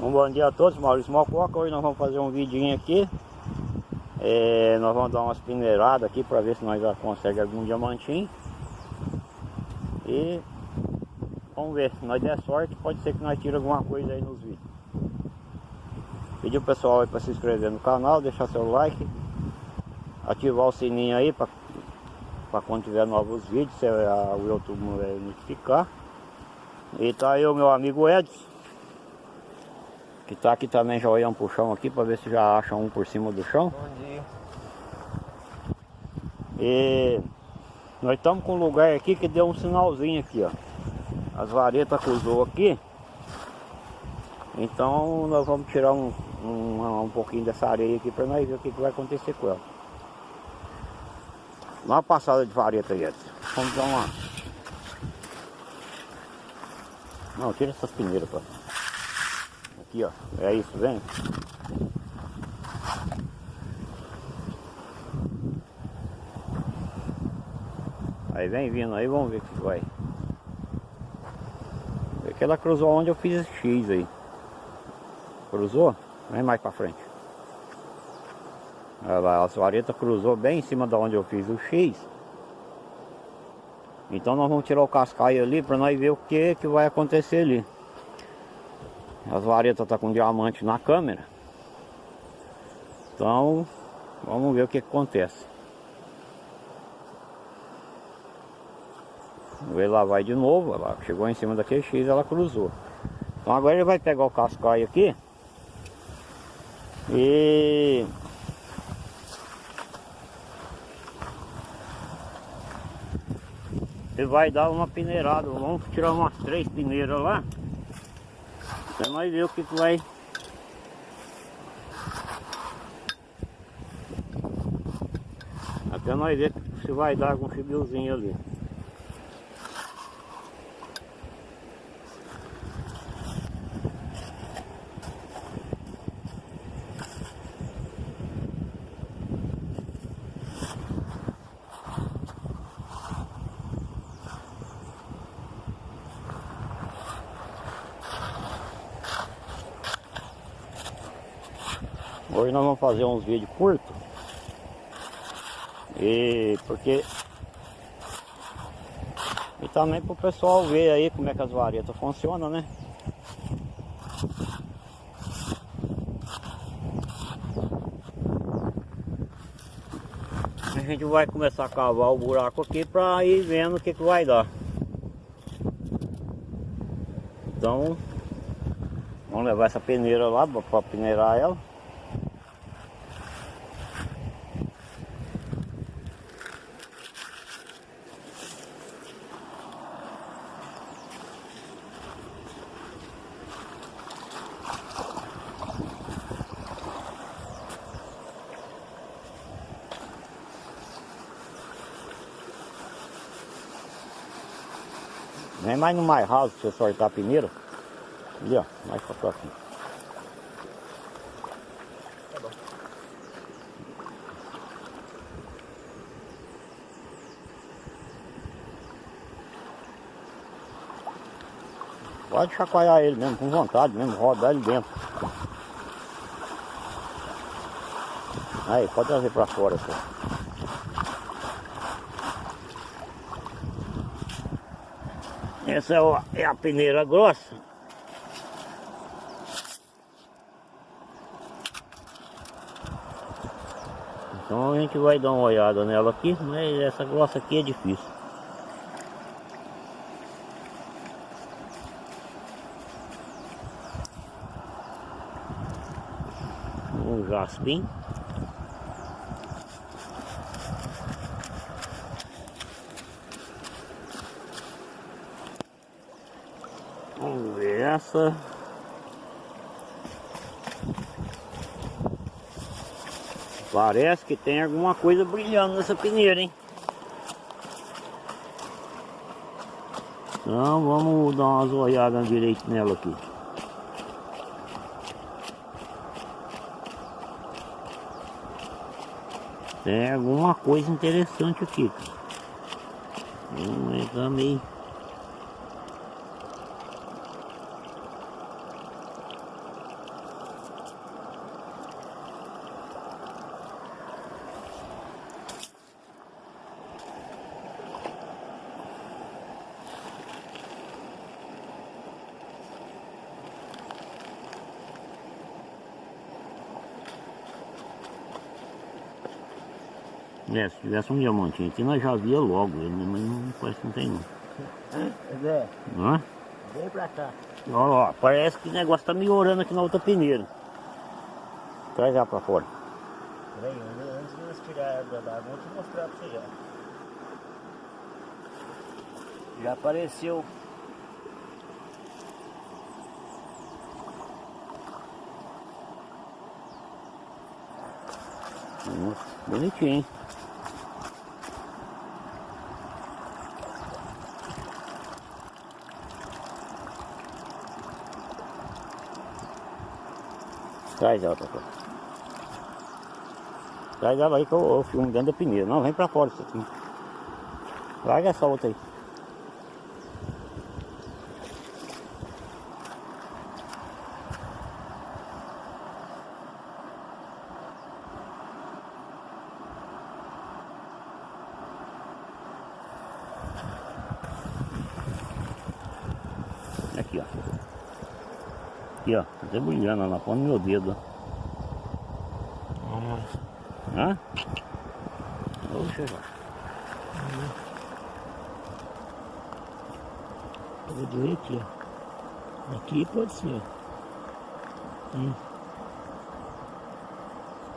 Um bom dia a todos, Maurício Mococa. Hoje nós vamos fazer um vidinho aqui. É, nós vamos dar umas peneiradas aqui para ver se nós já conseguimos algum diamantinho. E vamos ver, se nós der sorte, pode ser que nós tire alguma coisa aí nos vídeos. Pedir o pessoal para se inscrever no canal, deixar seu like, ativar o sininho aí para quando tiver novos vídeos, o YouTube notificar. E tá aí o meu amigo Edson que tá aqui também já olhando pro chão aqui para ver se já acha um por cima do chão. Bom dia. E nós estamos com um lugar aqui que deu um sinalzinho aqui, ó. As varetas cruzou aqui. Então nós vamos tirar um, um, um pouquinho dessa areia aqui para nós ver o que, que vai acontecer com ela. Dá uma passada de vareta aí, Edson. Vamos dar uma. Não, tira essas peneiras, pô. Aqui, ó. É isso, vem. Aí vem vindo aí, vamos ver o que vai. É que ela cruzou onde eu fiz X aí. Cruzou? Vem mais pra frente. Olha lá, a vareta cruzou bem em cima de onde eu fiz o X. Então nós vamos tirar o cascaio ali para nós ver o que, que vai acontecer ali. As varetas tá com diamante na câmera. Então, vamos ver o que, que acontece. Lá vai de novo, ela chegou em cima daquele X, ela cruzou. Então agora ele vai pegar o cascaio aqui e ele vai dar uma peneirada. Vamos tirar umas três peneiras lá. Até nós ver o que, que vai. Até nós ver se vai dar algum fibrilzinho ali. Hoje nós vamos fazer uns vídeos curtos. E porque e também para o pessoal ver aí como é que as varetas funcionam, né? A gente vai começar a cavar o buraco aqui para ir vendo o que, que vai dar. Então, vamos levar essa peneira lá para peneirar ela. Vem mais no mais raso pra você soltar peneira. Ali, ó. Mais pra aqui. Tá bom. Pode chacoalhar ele mesmo, com vontade mesmo, rodar ele dentro. Aí, pode trazer pra fora, só. Essa é a peneira grossa. Então a gente vai dar uma olhada nela aqui, mas essa grossa aqui é difícil. Um jaspim. Vamos essa. Parece que tem alguma coisa brilhando nessa peneira, hein? Então vamos dar umas olhadas direito nela aqui. Tem alguma coisa interessante aqui. Vamos entrar meio... É, se tivesse um diamantinho aqui, nós já via logo ele, né? mas não parece que não tem não. Zé, Hã? vem pra cá. Ó, ó, parece que o negócio tá melhorando aqui na outra peneira. Traz ela pra fora. Peraí, antes de nós tirar a água da água, vou te mostrar pra você já. Já apareceu. Bonitinho, hein? Traz ela pra fora. Traz ela aí que eu, eu filmo dentro da peneira. Não, vem pra fora isso aqui. Larga essa outra aí. Aqui, ó. Aqui, ó. Tá até brilhando lá na ponta do meu dedo, ó. Vamos. Hã? Oxe, ó. Vou doer aqui, ó. Aqui pode ser, ó. Hum.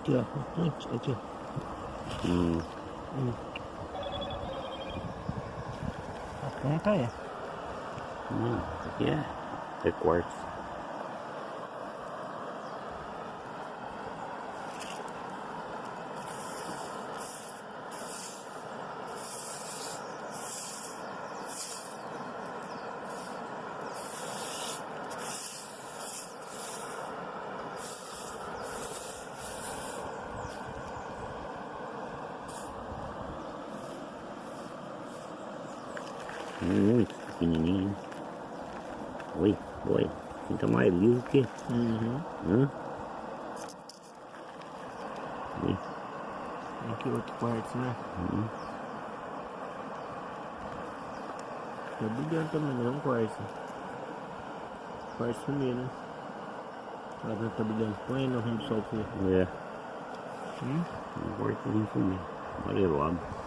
Aqui, ó. Aqui, aqui, ó. Hum. A ponta é. Hum, aqui é recorte. Muito pequenininho. Oi, oi. Fica mais liso que. Uhum. Hã? Oi. Aqui outro quarto, né? Hum. Tá brilhando também, não é um quarto. Quarto sumir, né? Tá vendo que tá brilhando? Põe aí no rumo do sol você. É, Hum? um quartozinho comigo. Amarelado.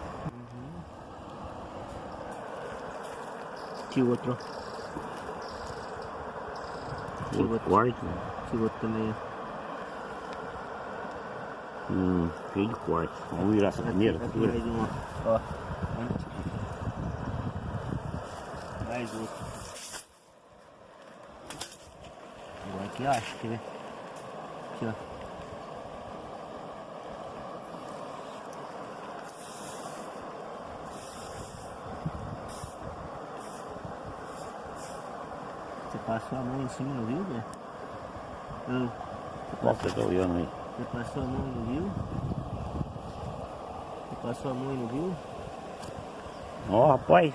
Aqui outro, ó. Aqui Outro outro. quarto. Aqui outro também, ó. Hum, cheio de quarto. Vamos virar essa peneira? Aqui Segura. mais um, ó. Ó. Mais outro. Agora aqui, ó. Quer ver? Aqui, ó. Você passou a mão em cima, não viu, né? Não. Você passou, tá olhando aí? você passou a mão não viu? Você passou a mão não viu? Ó, rapaz.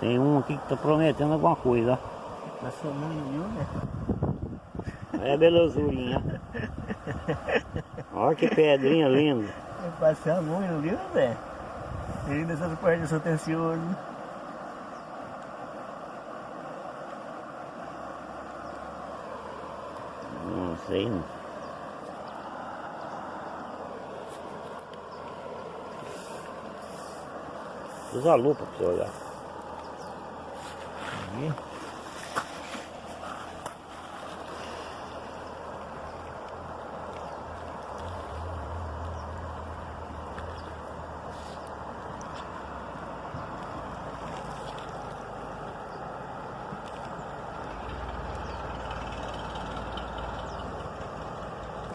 Tem um aqui que tá prometendo alguma coisa, Passou a mão não viu, né? ó. É belezurinha. Olha que pedrinha linda. Eu passei a mão e não viu, Zé? Ele dessas partes sou atencioso. Não. Usa a lupa pra você olhar. Aí.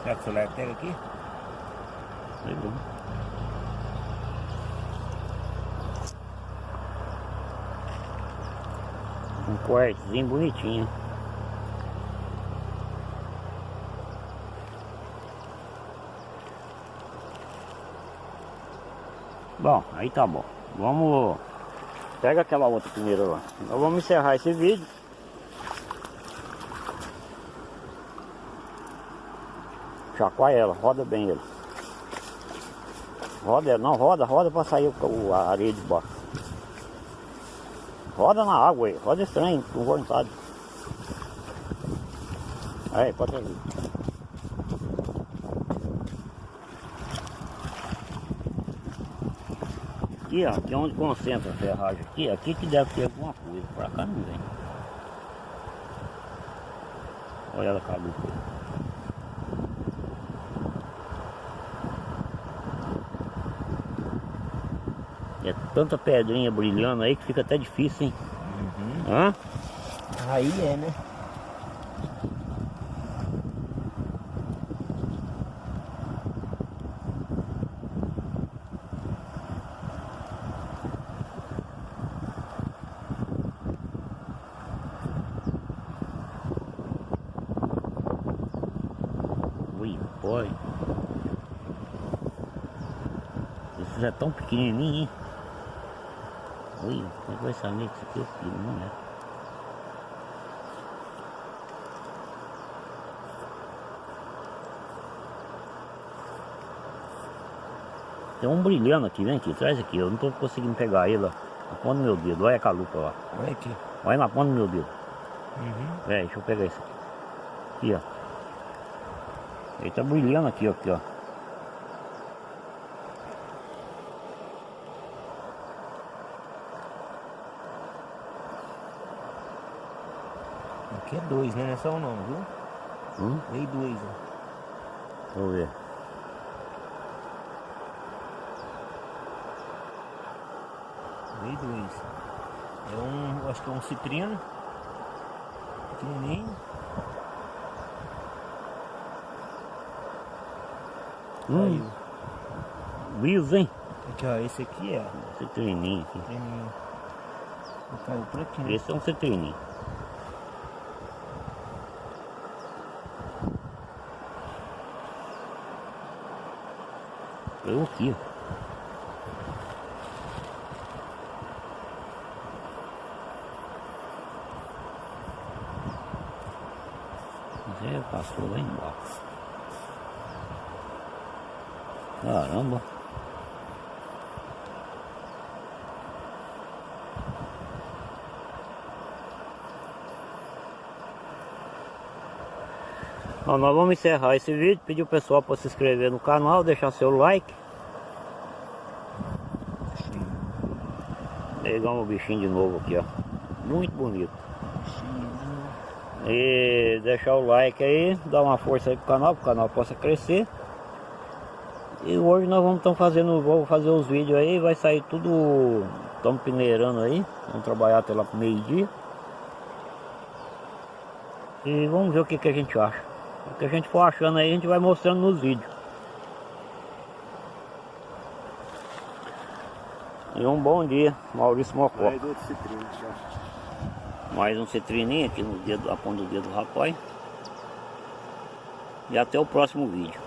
Será que o celular pega aqui? Sei bom. Um quartozinho bonitinho. Bom, aí tá bom. Vamos. Pega aquela outra primeiro lá. Nós vamos encerrar esse vídeo. Chacoalha ela, roda bem ele. Roda, ela, não, roda, roda pra sair o, a areia de baixo. Roda na água aí, roda estranho, com vontade. Aí, pode trazer. aqui, ó, aqui é onde concentra a ferragem aqui, aqui que deve ter alguma coisa, pra cá não vem. Olha ela acabou. É tanta pedrinha brilhando aí que fica até difícil, hein? Uhum. Hã? Aí é, né? Ui, boy. Esses é tão pequenininho, hein? Ui, como é que vai saber que isso aqui é filho, não é? Tem um brilhando aqui, vem aqui, traz aqui, eu não tô conseguindo pegar ele, ó. Na ponta do meu dedo, olha a lupa lá. Olha aqui. Olha na ponta do meu dedo. Uhum. É, deixa eu pegar isso aqui. Aqui, ó. Ele tá brilhando aqui, ó, aqui, ó. Aqui é dois, né? Não é só um não, viu? Hum? Veio dois, ó. Vamos ver. Veio dois. É um, acho que é um citrino. Pequenininho. Hum, liso, hein? Aqui, ó. Esse aqui é. Citrininho aqui. Citrininho. Caiu por aqui, né? Esse é um citrininho. Eu aqui, ó. Passou lá embaixo. Caramba. Bom, nós vamos encerrar esse vídeo, pedir o pessoal para se inscrever no canal, deixar seu like. Pegamos o bichinho de novo aqui, ó. Muito bonito. E deixar o like aí, dar uma força aí pro canal, para o canal possa crescer. E hoje nós vamos estar fazendo, vou fazer os vídeos aí, vai sair tudo, estamos peneirando aí, vamos trabalhar até lá pro meio dia. E vamos ver o que, que a gente acha. O que a gente for achando aí, a gente vai mostrando nos vídeos. E um bom dia, Maurício Mocó. Mais um citrininho aqui no dedo, a ponta do dedo do rapaz. E até o próximo vídeo.